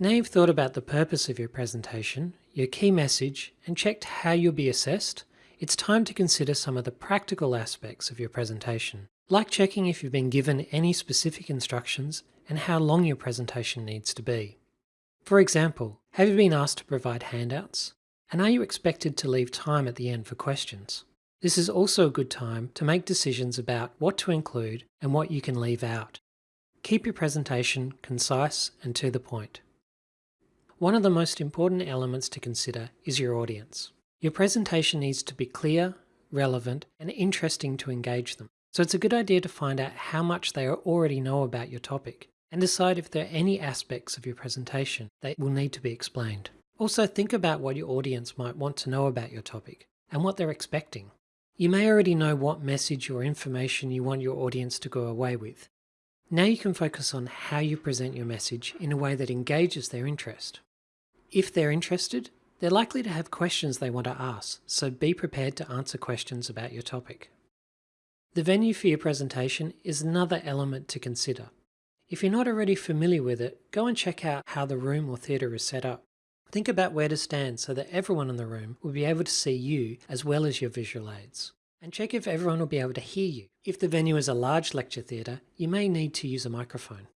Now you've thought about the purpose of your presentation, your key message, and checked how you'll be assessed, it's time to consider some of the practical aspects of your presentation, like checking if you've been given any specific instructions and how long your presentation needs to be. For example, have you been asked to provide handouts? And are you expected to leave time at the end for questions? This is also a good time to make decisions about what to include and what you can leave out. Keep your presentation concise and to the point. One of the most important elements to consider is your audience. Your presentation needs to be clear, relevant, and interesting to engage them. So it's a good idea to find out how much they already know about your topic and decide if there are any aspects of your presentation that will need to be explained. Also think about what your audience might want to know about your topic and what they're expecting. You may already know what message or information you want your audience to go away with. Now you can focus on how you present your message in a way that engages their interest. If they're interested, they're likely to have questions they want to ask, so be prepared to answer questions about your topic. The venue for your presentation is another element to consider. If you're not already familiar with it, go and check out how the room or theatre is set up. Think about where to stand so that everyone in the room will be able to see you as well as your visual aids. And check if everyone will be able to hear you. If the venue is a large lecture theatre, you may need to use a microphone.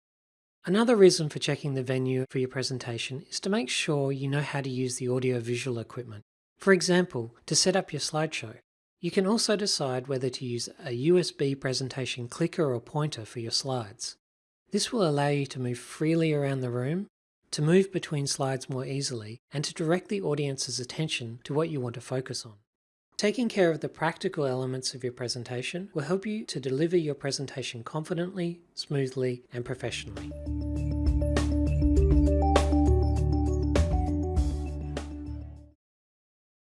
Another reason for checking the venue for your presentation is to make sure you know how to use the audio-visual equipment. For example, to set up your slideshow. You can also decide whether to use a USB presentation clicker or pointer for your slides. This will allow you to move freely around the room to move between slides more easily, and to direct the audience's attention to what you want to focus on. Taking care of the practical elements of your presentation will help you to deliver your presentation confidently, smoothly, and professionally.